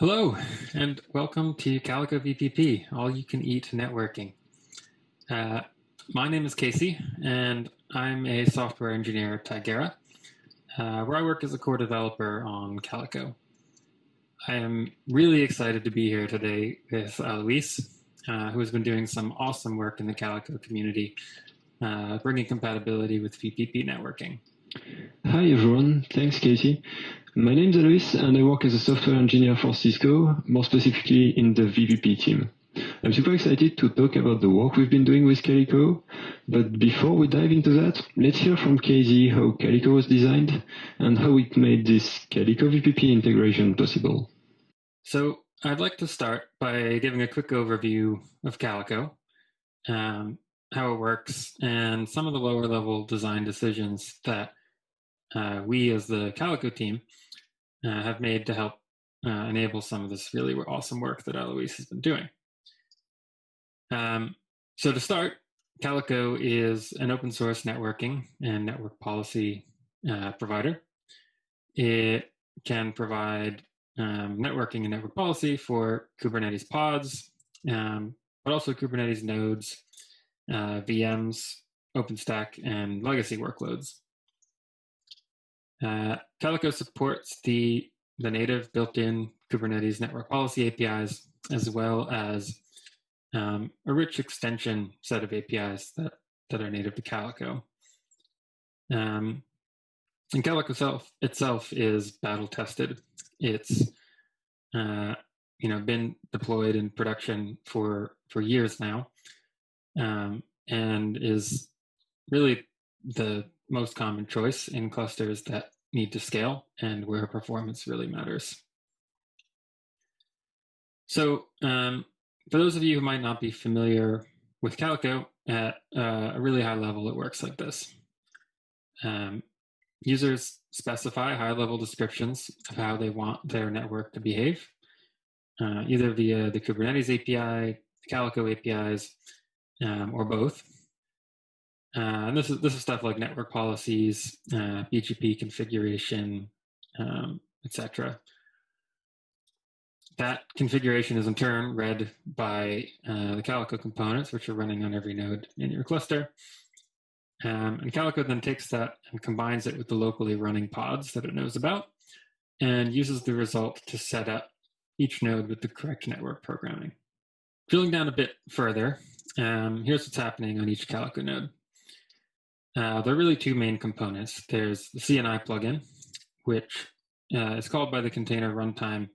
Hello, and welcome to Calico VPP, all you can eat networking. Uh, my name is Casey, and I'm a software engineer at Tigera, uh, where I work as a core developer on Calico. I am really excited to be here today with Alois, uh, who has been doing some awesome work in the Calico community, uh, bringing compatibility with VPP networking. Hi everyone, thanks Casey. My name is Alois and I work as a software engineer for Cisco, more specifically in the VPP team. I'm super excited to talk about the work we've been doing with Calico, but before we dive into that, let's hear from Casey how Calico was designed and how it made this Calico VPP integration possible. So I'd like to start by giving a quick overview of Calico, um, how it works, and some of the lower level design decisions that uh, we as the Calico team uh, have made to help uh, enable some of this really awesome work that Alois has been doing. Um, so to start, Calico is an open source networking and network policy uh, provider. It can provide um, networking and network policy for Kubernetes pods, um, but also Kubernetes nodes, uh, VMs, OpenStack, and legacy workloads. Uh, Calico supports the, the native built-in Kubernetes network policy APIs, as well as um, a rich extension set of APIs that, that are native to Calico. Um, and Calico itself, itself is battle tested. It's uh, you know been deployed in production for for years now, um, and is really the most common choice in clusters that need to scale and where performance really matters. So um, for those of you who might not be familiar with Calico, at uh, a really high level, it works like this. Um, users specify high-level descriptions of how they want their network to behave, uh, either via the Kubernetes API, the Calico APIs, um, or both. Uh, and this is this is stuff like network policies, uh, BGP configuration, um, etc. That configuration is in turn read by uh, the Calico components, which are running on every node in your cluster. Um, and Calico then takes that and combines it with the locally running pods that it knows about and uses the result to set up each node with the correct network programming. Drilling down a bit further, um, here's what's happening on each Calico node. Uh, there are really two main components. There's the CNI plugin, which uh, is called by the container runtime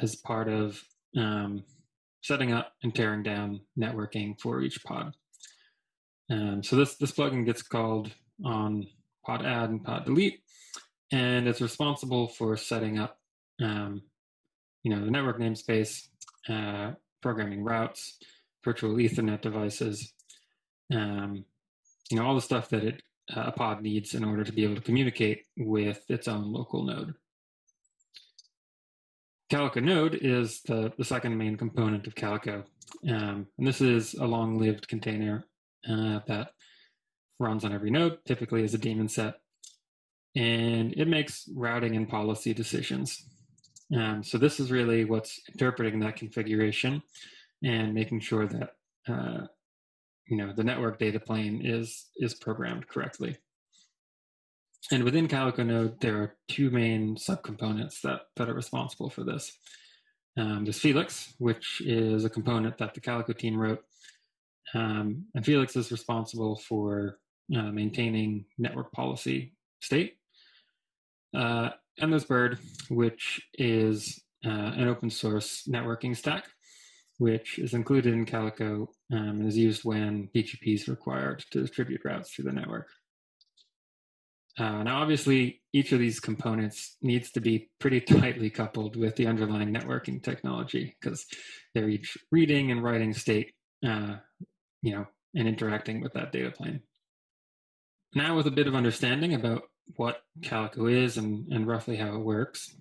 as part of um, setting up and tearing down networking for each pod. Um, so this, this plugin gets called on pod add and pod delete, and it's responsible for setting up um, you know, the network namespace, uh, programming routes, virtual Ethernet devices, um, you know, all the stuff that it, uh, a pod needs in order to be able to communicate with its own local node. Calico node is the, the second main component of Calico. Um, and this is a long-lived container uh, that runs on every node, typically as a daemon set. And it makes routing and policy decisions. Um, so this is really what's interpreting that configuration and making sure that uh, you know, the network data plane is, is programmed correctly. And within Calico node, there are two main subcomponents that, that are responsible for this. Um, there's Felix, which is a component that the Calico team wrote. Um, and Felix is responsible for uh, maintaining network policy state. Uh, and there's Bird, which is uh, an open source networking stack which is included in Calico um, and is used when BGP is required to distribute routes through the network. Uh, now, obviously, each of these components needs to be pretty tightly coupled with the underlying networking technology because they're each reading and writing state, uh, you know, and interacting with that data plane. Now, with a bit of understanding about what Calico is and, and roughly how it works,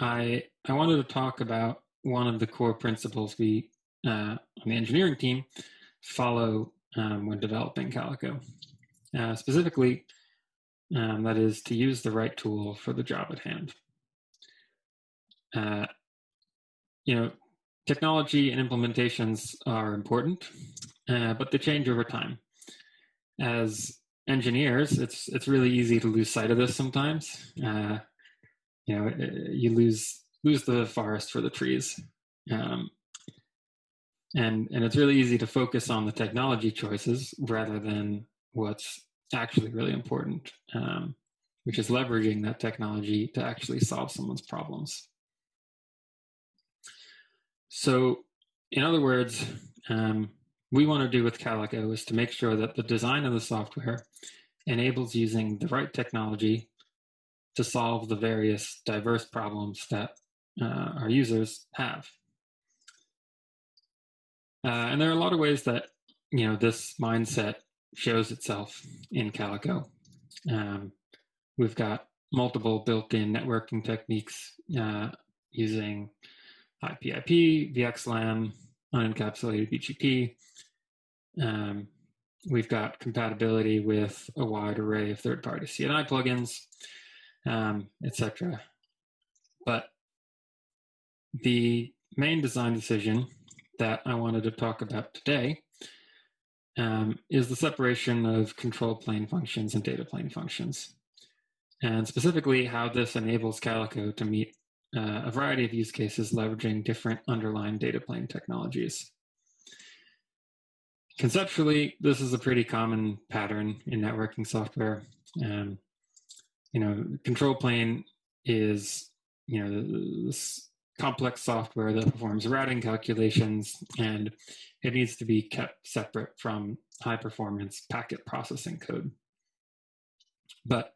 I, I wanted to talk about one of the core principles we uh, on the engineering team follow um, when developing Calico. Uh, specifically, um, that is to use the right tool for the job at hand. Uh, you know, technology and implementations are important, uh, but they change over time. As engineers, it's it's really easy to lose sight of this sometimes. Uh, you know, you lose lose the forest for the trees, um, and and it's really easy to focus on the technology choices rather than what's actually really important, um, which is leveraging that technology to actually solve someone's problems. So, in other words, um, we want to do with Calico is to make sure that the design of the software enables using the right technology to solve the various diverse problems that uh, our users have. Uh, and there are a lot of ways that you know this mindset shows itself in Calico. Um, we've got multiple built-in networking techniques uh, using IPIP, VXLAN, unencapsulated BGP. Um, we've got compatibility with a wide array of third-party CNI plugins, um, etc. But the main design decision that I wanted to talk about today um, is the separation of control plane functions and data plane functions, and specifically how this enables Calico to meet uh, a variety of use cases leveraging different underlying data plane technologies. Conceptually, this is a pretty common pattern in networking software. Um, you know, control plane is, you know, this complex software that performs routing calculations and it needs to be kept separate from high performance packet processing code. But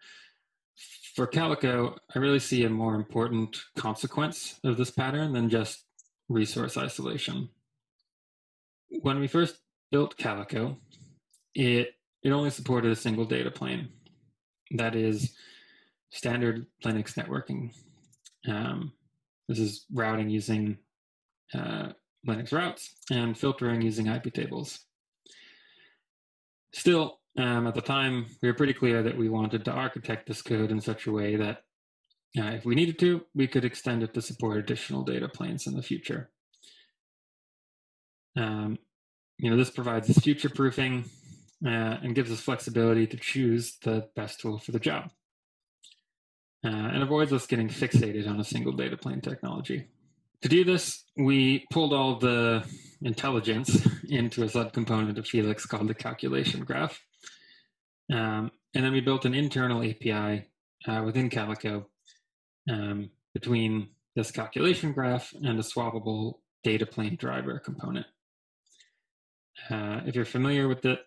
for Calico, I really see a more important consequence of this pattern than just resource isolation. When we first built Calico, it, it only supported a single data plane. That is standard Linux networking. Um, this is routing using uh, Linux routes and filtering using IP tables. Still, um, at the time, we were pretty clear that we wanted to architect this code in such a way that uh, if we needed to, we could extend it to support additional data planes in the future. Um, you know, this provides us future proofing uh, and gives us flexibility to choose the best tool for the job. Uh, and avoids us getting fixated on a single data plane technology. To do this, we pulled all the intelligence into a subcomponent of Felix called the calculation graph. Um, and then we built an internal API uh, within Calico um, between this calculation graph and a swappable data plane driver component. Uh, if you're familiar with it,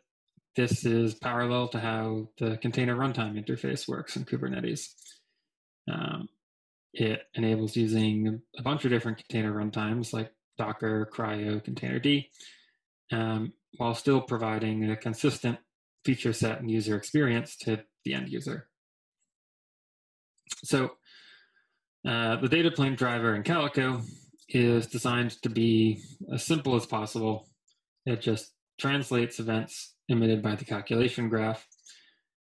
this is parallel to how the container runtime interface works in Kubernetes. Um, it enables using a bunch of different container runtimes like Docker, CRI-O, Containerd, um, while still providing a consistent feature set and user experience to the end user. So uh, the data plane driver in Calico is designed to be as simple as possible. It just translates events emitted by the calculation graph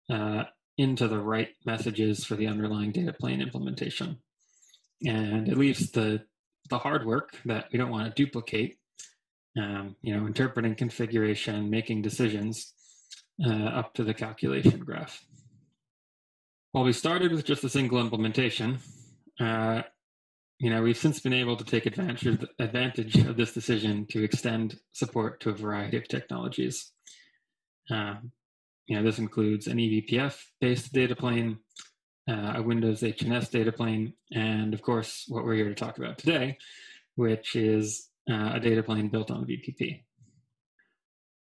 uh, into the right messages for the underlying data plane implementation. And it leaves the, the hard work that we don't want to duplicate, um, you know, interpreting configuration, making decisions uh, up to the calculation graph. While we started with just a single implementation, uh, you know, we've since been able to take advantage of, advantage of this decision to extend support to a variety of technologies. Um, you know, this includes an eBPF-based data plane, uh, a Windows HNS data plane, and of course, what we're here to talk about today, which is uh, a data plane built on VPP.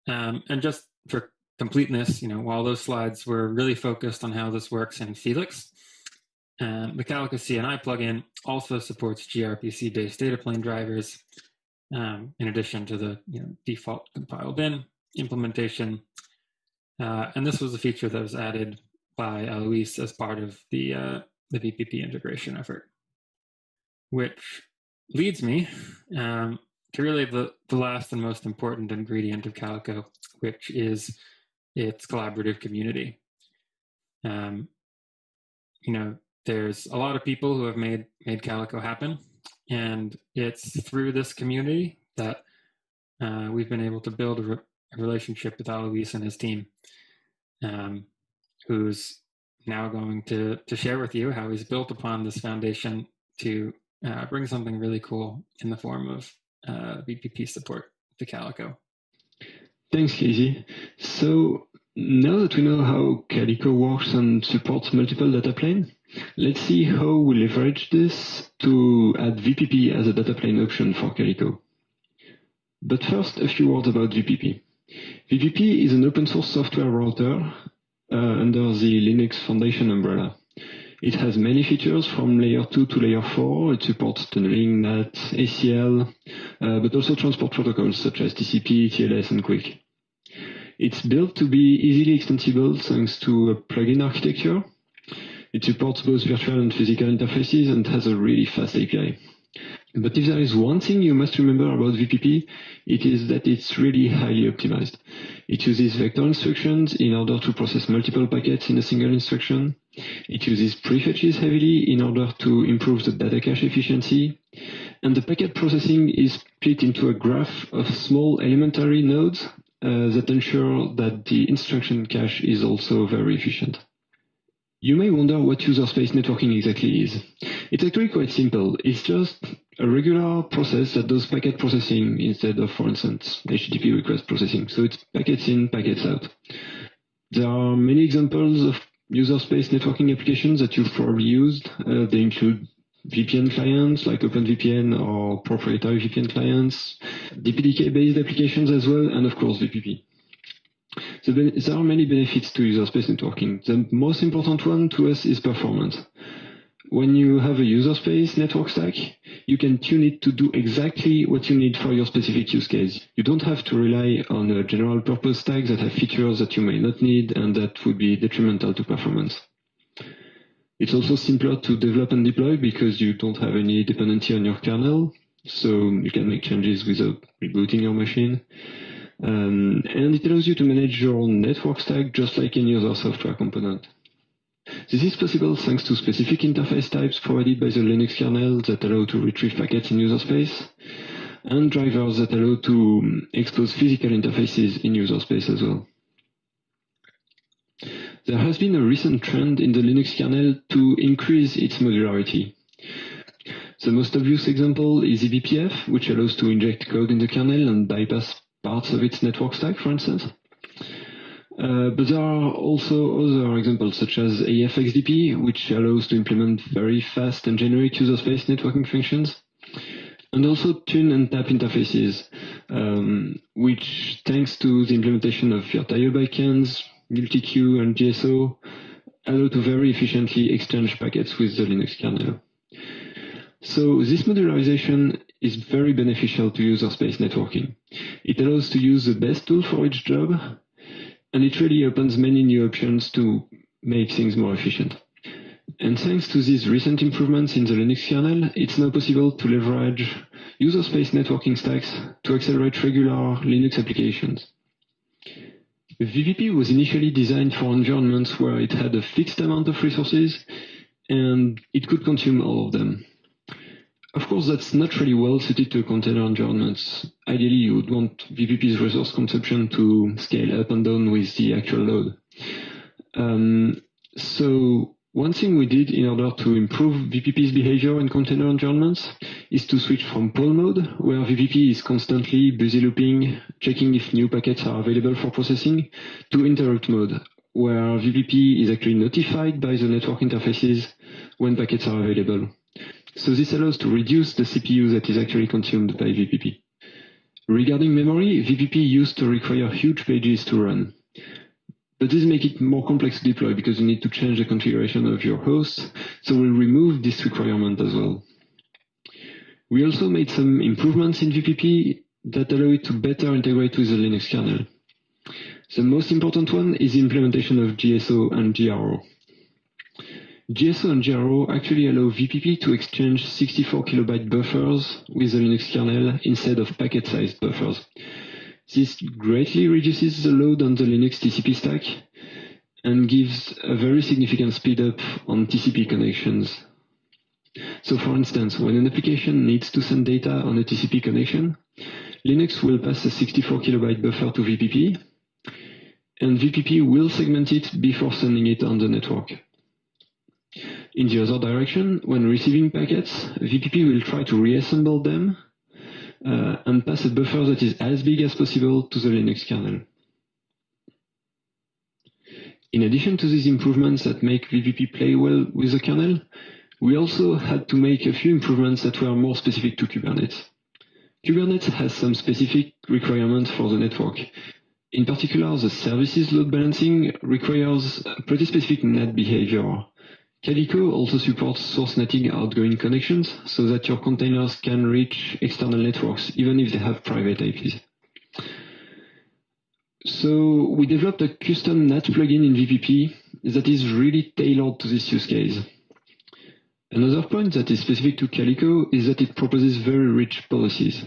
Um, and just for completeness, you know, while those slides were really focused on how this works in Felix, um, the Calico CNI plugin also supports gRPC-based data plane drivers, um, in addition to the you know, default compiled in implementation. Uh, and this was a feature that was added by Alois as part of the, uh, the VPP integration effort, which leads me um, to really the, the last and most important ingredient of Calico, which is its collaborative community. Um, you know, there's a lot of people who have made made Calico happen, And it's through this community that uh, we've been able to build a, relationship with Alois and his team, um, who's now going to, to share with you how he's built upon this foundation to uh, bring something really cool in the form of uh, VPP support to Calico. Thanks, Casey. So now that we know how Calico works and supports multiple data plane, let's see how we leverage this to add VPP as a data plane option for Calico. But first, a few words about VPP. VPP is an open source software router uh, under the Linux Foundation umbrella. It has many features from layer 2 to layer 4. It supports tunneling, NAT, ACL, uh, but also transport protocols such as TCP, TLS, and QUIC. It's built to be easily extensible thanks to a plugin architecture. It supports both virtual and physical interfaces and has a really fast API. But if there is one thing you must remember about VPP, it is that it's really highly optimized. It uses vector instructions in order to process multiple packets in a single instruction. It uses prefetches heavily in order to improve the data cache efficiency. And the packet processing is split into a graph of small elementary nodes uh, that ensure that the instruction cache is also very efficient. You may wonder what user space networking exactly is. It's actually quite simple. It's just a regular process that does packet processing instead of, for instance, HTTP request processing. So it's packets in, packets out. There are many examples of user space networking applications that you've probably used. Uh, they include VPN clients like OpenVPN or proprietary VPN clients, DPDK-based applications as well, and of course VPP. So there are many benefits to user space networking. The most important one to us is performance. When you have a user space network stack, you can tune it to do exactly what you need for your specific use case. You don't have to rely on a general purpose stack that have features that you may not need and that would be detrimental to performance. It's also simpler to develop and deploy because you don't have any dependency on your kernel, so you can make changes without rebooting your machine. Um, and it allows you to manage your own network stack just like any other software component. This is possible thanks to specific interface types provided by the Linux kernel that allow to retrieve packets in user space, and drivers that allow to um, expose physical interfaces in user space as well. There has been a recent trend in the Linux kernel to increase its modularity. The most obvious example is eBPF, which allows to inject code in the kernel and bypass parts of its network stack, for instance. Uh, but there are also other examples such as AFXDP, which allows to implement very fast and generic user space networking functions, and also tun and tap interfaces, um, which thanks to the implementation of VirtIO backends, multi-queue and GSO allow to very efficiently exchange packets with the Linux kernel. So this modularization is very beneficial to user space networking. It allows to use the best tool for each job, and it really opens many new options to make things more efficient. And thanks to these recent improvements in the Linux kernel, it's now possible to leverage user space networking stacks to accelerate regular Linux applications. VPP was initially designed for environments where it had a fixed amount of resources and it could consume all of them. Of course, that's not really well suited to container environments. Ideally, you would want VPP's resource consumption to scale up and down with the actual load. Um, so one thing we did in order to improve VPP's behavior in container environments is to switch from poll mode, where VPP is constantly busy looping, checking if new packets are available for processing, to interrupt mode, where VPP is actually notified by the network interfaces when packets are available. So this allows to reduce the CPU that is actually consumed by VPP. Regarding memory, VPP used to require huge pages to run. But this makes it more complex to deploy because you need to change the configuration of your host, so we'll remove this requirement as well. We also made some improvements in VPP that allow it to better integrate with the Linux kernel. The most important one is the implementation of GSO and GRO. GSO and GRO actually allow VPP to exchange 64 kilobyte buffers with the Linux kernel instead of packet-sized buffers. This greatly reduces the load on the Linux TCP stack and gives a very significant speed up on TCP connections. So for instance, when an application needs to send data on a TCP connection, Linux will pass a 64 kilobyte buffer to VPP, and VPP will segment it before sending it on the network. In the other direction, when receiving packets, VPP will try to reassemble them uh, and pass a buffer that is as big as possible to the Linux kernel. In addition to these improvements that make VPP play well with the kernel, we also had to make a few improvements that were more specific to Kubernetes. Kubernetes has some specific requirements for the network. In particular, the services load balancing requires pretty specific NAT behavior. Calico also supports source netting outgoing connections so that your containers can reach external networks even if they have private IPs. So we developed a custom NAT plugin in VPP that is really tailored to this use case. Another point that is specific to Calico is that it proposes very rich policies.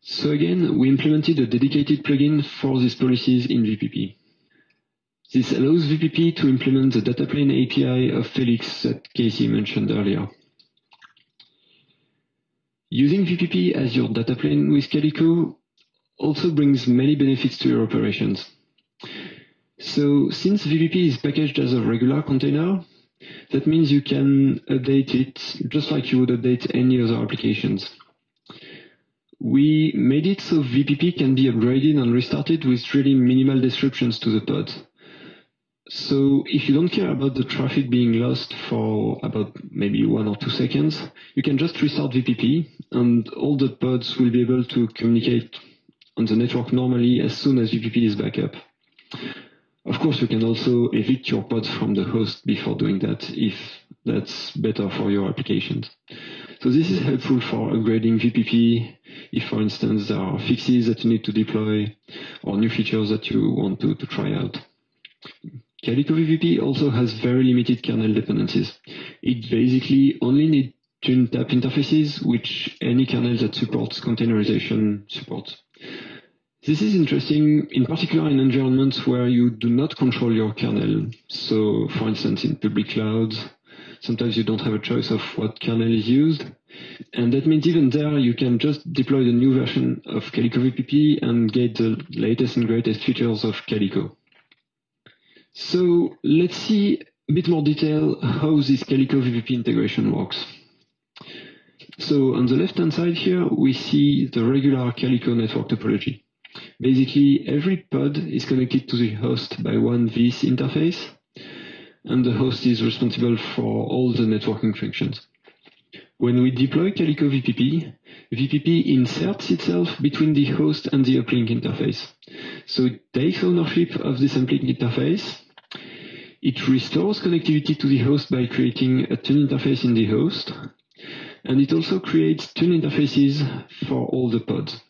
So again, we implemented a dedicated plugin for these policies in VPP. This allows VPP to implement the data plane API of Felix that Casey mentioned earlier. Using VPP as your data plane with Calico also brings many benefits to your operations. So since VPP is packaged as a regular container, that means you can update it just like you would update any other applications. We made it so VPP can be upgraded and restarted with really minimal disruptions to the pod. So if you don't care about the traffic being lost for about maybe one or two seconds, you can just restart VPP and all the pods will be able to communicate on the network normally as soon as VPP is back up. Of course, you can also evict your pods from the host before doing that if that's better for your applications. So this is helpful for upgrading VPP if, for instance, there are fixes that you need to deploy or new features that you want to, to try out. Calico VPP also has very limited kernel dependencies. It basically only needs tun-tap interfaces, which any kernel that supports containerization supports. This is interesting, in particular in environments where you do not control your kernel. So, for instance, in public clouds, sometimes you don't have a choice of what kernel is used. And that means even there, you can just deploy the new version of Calico VPP and get the latest and greatest features of Calico. So let's see a bit more detail how this Calico VPP integration works. So on the left-hand side here, we see the regular Calico network topology. Basically, every pod is connected to the host by one veth interface, and the host is responsible for all the networking functions. When we deploy Calico VPP, VPP inserts itself between the host and the uplink interface. So it takes ownership of this uplink interface. It restores connectivity to the host by creating a tun interface in the host. And it also creates tun interfaces for all the pods.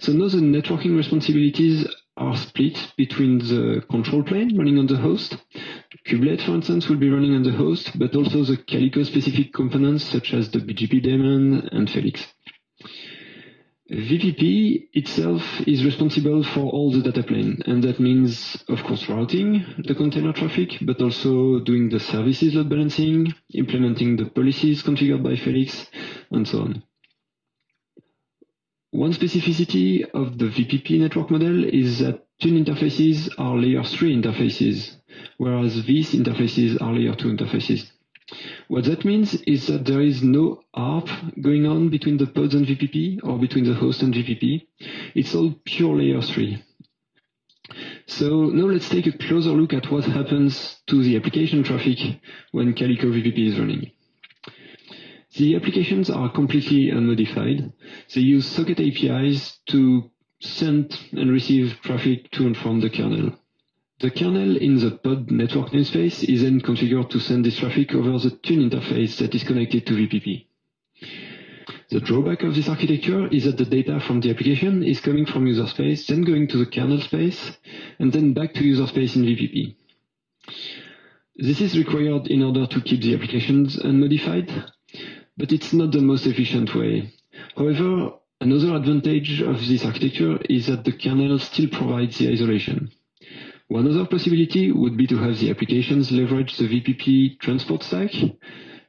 So now the networking responsibilities are split between the control plane running on the host. Kubelet, for instance, will be running on the host, but also the Calico-specific components such as the BGP daemon and Felix. VPP itself is responsible for all the data plane, and that means, of course, routing the container traffic, but also doing the services load balancing, implementing the policies configured by Felix, and so on. One specificity of the VPP network model is that tun interfaces are layer 3 interfaces, whereas these interfaces are layer 2 interfaces. What that means is that there is no ARP going on between the pods and VPP or between the host and VPP. It's all pure layer 3. So now let's take a closer look at what happens to the application traffic when Calico VPP is running. The applications are completely unmodified. They use socket APIs to send and receive traffic to and from the kernel. The kernel in the pod network namespace is then configured to send this traffic over the tun interface that is connected to VPP. The drawback of this architecture is that the data from the application is coming from user space, then going to the kernel space, and then back to user space in VPP. This is required in order to keep the applications unmodified, but it's not the most efficient way. However, another advantage of this architecture is that the kernel still provides the isolation. One other possibility would be to have the applications leverage the VPP transport stack,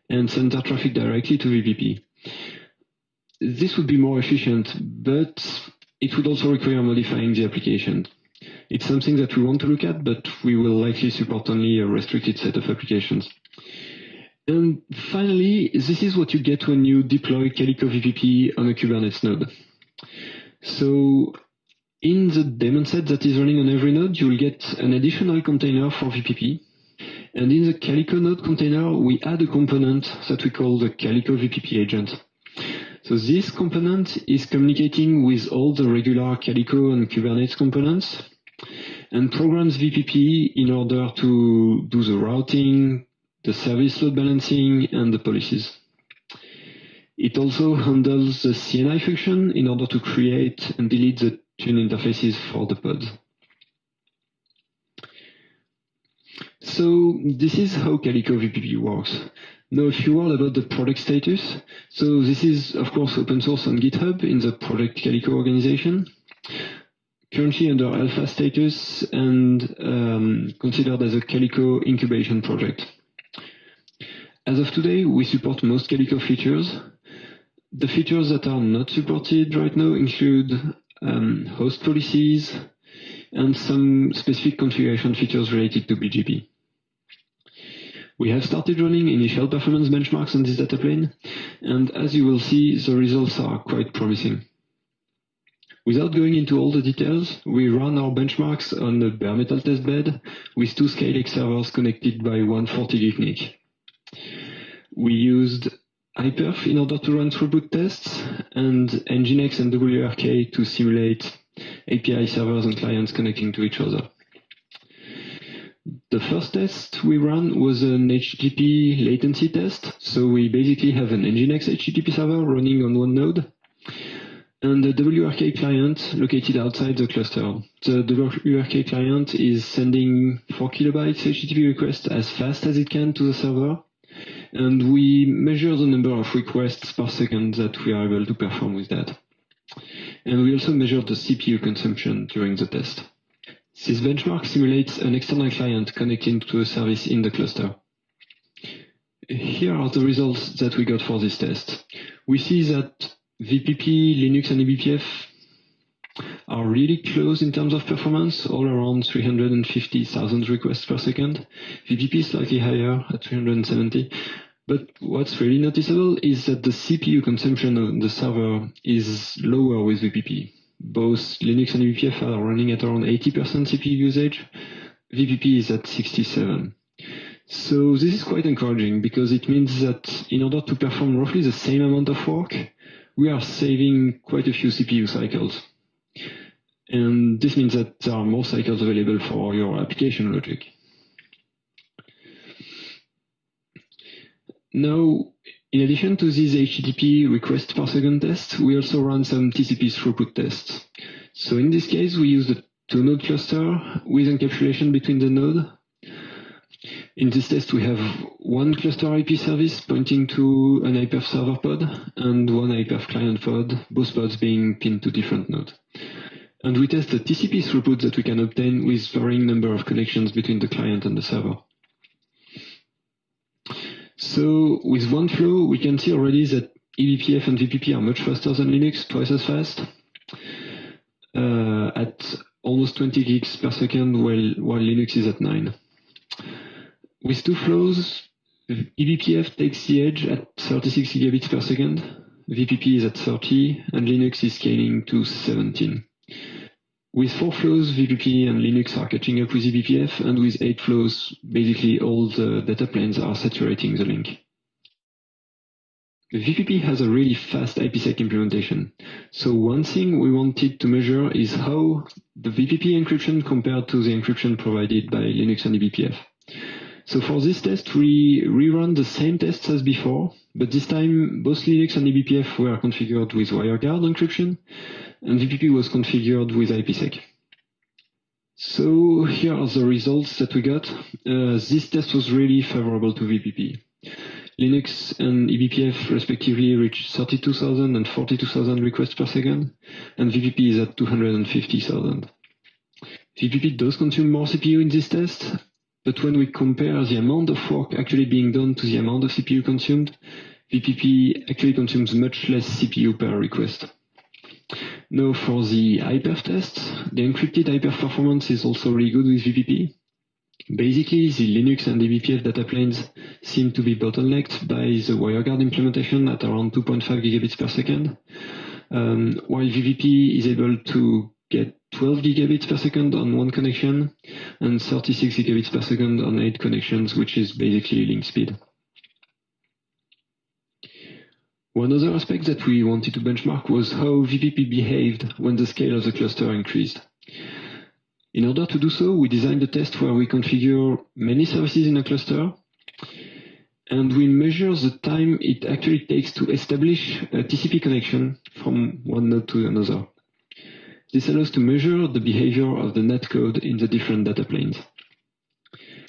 and send their traffic directly to VPP. This would be more efficient, but it would also require modifying the application. It's something that we want to look at, but we will likely support only a restricted set of applications. And finally, this is what you get when you deploy Calico VPP on a Kubernetes node. So in the daemon set that is running on every node, you will get an additional container for VPP. And in the Calico node container, we add a component that we call the Calico VPP agent. So this component is communicating with all the regular Calico and Kubernetes components and programs VPP in order to do the routing, the service load balancing, and the policies. It also handles the CNI function in order to create and delete the tun interfaces for the pods. So this is how Calico VPP works. Now a few words about the product status. So this is of course open source on GitHub in the Project Calico organization. Currently under alpha status and um, considered as a Calico incubation project. As of today, we support most Calico features. The features that are not supported right now include um, host policies and some specific configuration features related to BGP. We have started running initial performance benchmarks on this data plane, and as you will see, the results are quite promising. Without going into all the details, we run our benchmarks on a bare metal testbed with two Skylake servers connected by one 40 gig NIC. We used iPerf in order to run throughput tests and Nginx and WRK to simulate API servers and clients connecting to each other. The first test we ran was an HTTP latency test. So we basically have an Nginx HTTP server running on one node and the WRK client located outside the cluster. The WRK client is sending 4 kilobytes HTTP request as fast as it can to the server. And we measure the number of requests per second that we are able to perform with that. And we also measure the CPU consumption during the test. This benchmark simulates an external client connecting to a service in the cluster. Here are the results that we got for this test. We see that VPP, Linux, and eBPF are really close in terms of performance, all around 350,000 requests per second. VPP is slightly higher at 370. But what's really noticeable is that the CPU consumption on the server is lower with VPP. Both Linux and eBPF are running at around 80% CPU usage. VPP is at 67. So this is quite encouraging because it means that in order to perform roughly the same amount of work, we are saving quite a few CPU cycles. And this means that there are more cycles available for your application logic. Now, in addition to these HTTP request per second tests, we also run some TCP throughput tests. So in this case, we use the two node cluster with encapsulation between the node in this test, we have one cluster IP service pointing to an iPerf server pod and one iPerf client pod, both pods being pinned to different nodes. And we test the TCP throughput that we can obtain with varying number of connections between the client and the server. So with one flow, we can see already that eBPF and VPP are much faster than Linux, twice as fast, uh, at almost 20 gigs per second, while, while Linux is at 9. With two flows, eBPF takes the edge at 36 gigabits per second, VPP is at 30, and Linux is scaling to 17. With four flows, VPP and Linux are catching up with eBPF, and with eight flows, basically all the data planes are saturating the link. VPP has a really fast IPsec implementation. So one thing we wanted to measure is how the VPP encryption compared to the encryption provided by Linux and eBPF. So for this test, we rerun the same tests as before, but this time both Linux and eBPF were configured with WireGuard encryption, and VPP was configured with IPsec. So here are the results that we got. Uh, this test was really favorable to VPP. Linux and eBPF respectively reached 32,000 and 42,000 requests per second, and VPP is at 250,000. VPP does consume more CPU in this test, but when we compare the amount of work actually being done to the amount of CPU consumed, VPP actually consumes much less CPU per request. Now for the iPerf test, the encrypted iPerf performance is also really good with VPP. Basically, the Linux and the eBPF data planes seem to be bottlenecked by the WireGuard implementation at around 2.5 gigabits per second, um, while VPP is able to get 12 gigabits per second on one connection and 36 gigabits per second on eight connections, which is basically link speed. One other aspect that we wanted to benchmark was how VPP behaved when the scale of the cluster increased. In order to do so, we designed a test where we configure many services in a cluster and we measure the time it actually takes to establish a TCP connection from one node to another. This allows to measure the behavior of the NAT code in the different data planes.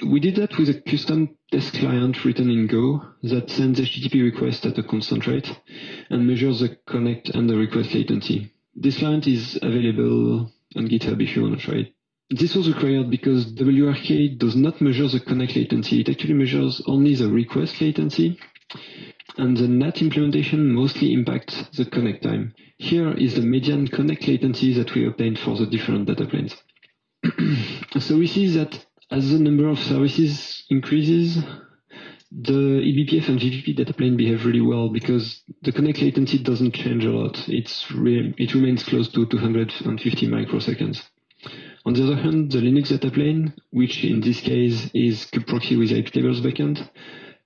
We did that with a custom test client written in Go that sends HTTP requests at a constant rate and measures the connect and the request latency. This client is available on GitHub if you want to try it. This was required because WRK does not measure the connect latency. It actually measures only the request latency. And the NAT implementation mostly impacts the connect time. Here is the median connect latency that we obtained for the different data planes. so we see that as the number of services increases, the eBPF and VPP data plane behave really well because the connect latency doesn't change a lot. It's re it remains close to 250 microseconds. On the other hand, the Linux data plane, which in this case is kubectl with IP tables backend,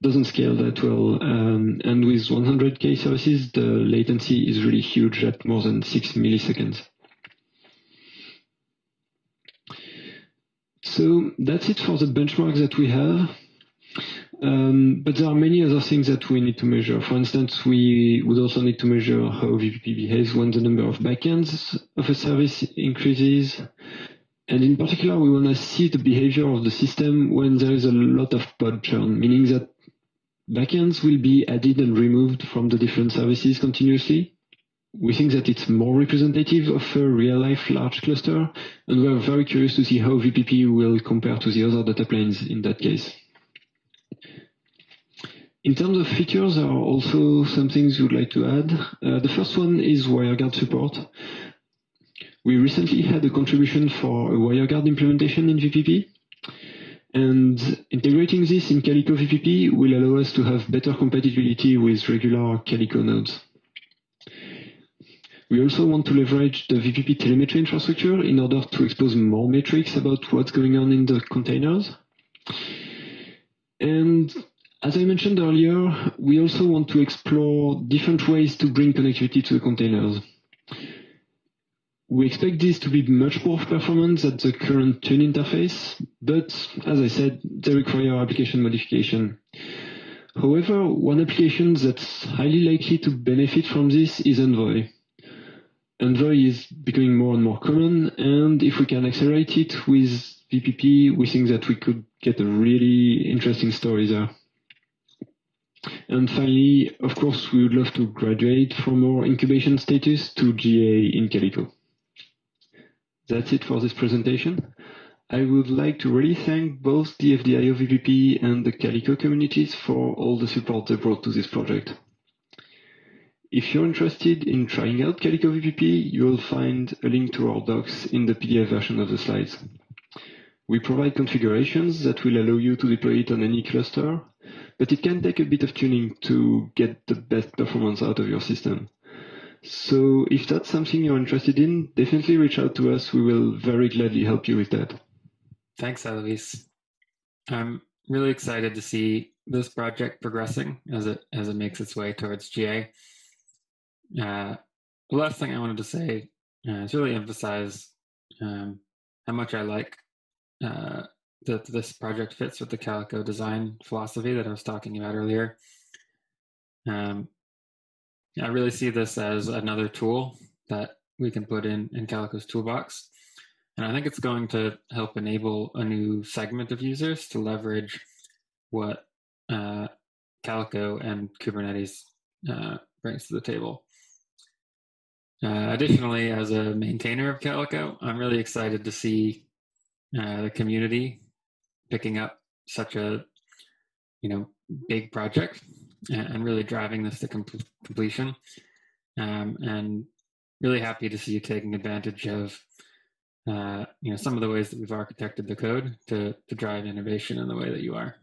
doesn't scale that well. Um, and with 100k services, the latency is really huge at more than 6 milliseconds. So that's it for the benchmarks that we have. Um, but there are many other things that we need to measure. For instance, we would also need to measure how VPP behaves when the number of backends of a service increases. And in particular, we want to see the behavior of the system when there is a lot of pod churn, meaning that backends will be added and removed from the different services continuously. We think that it's more representative of a real-life large cluster, and we're very curious to see how VPP will compare to the other data planes in that case. In terms of features, there are also some things we'd like to add. Uh, the first one is WireGuard support. We recently had a contribution for a WireGuard implementation in VPP. And integrating this in Calico VPP will allow us to have better compatibility with regular Calico nodes. We also want to leverage the VPP telemetry infrastructure in order to expose more metrics about what's going on in the containers. And as I mentioned earlier, we also want to explore different ways to bring connectivity to the containers. We expect this to be much more performant than the current tun interface, but as I said, they require application modification. However, one application that's highly likely to benefit from this is Envoy. Envoy is becoming more and more common, and if we can accelerate it with VPP, we think that we could get a really interesting story there. And finally, of course, we would love to graduate from our incubation status to GA in Calico. That's it for this presentation. I would like to really thank both the FD.io VPP and the Calico communities for all the support they brought to this project. If you're interested in trying out Calico VPP, you will find a link to our docs in the PDF version of the slides. We provide configurations that will allow you to deploy it on any cluster, but it can take a bit of tuning to get the best performance out of your system. So if that's something you're interested in, definitely reach out to us. We will very gladly help you with that. Thanks, Alois. I'm really excited to see this project progressing as it as it makes its way towards GA. Uh, the last thing I wanted to say uh, is really emphasize um, how much I like uh, that this project fits with the Calico design philosophy that I was talking about earlier. Um, I really see this as another tool that we can put in in Calico's toolbox. And I think it's going to help enable a new segment of users to leverage what uh, Calico and Kubernetes uh, brings to the table. Uh, additionally, as a maintainer of Calico, I'm really excited to see uh, the community picking up such a you know big project and, really driving this to com- completion. Um, and really happy to see you taking advantage of uh, you know some of the ways that we've architected the code to to drive innovation in the way that you are.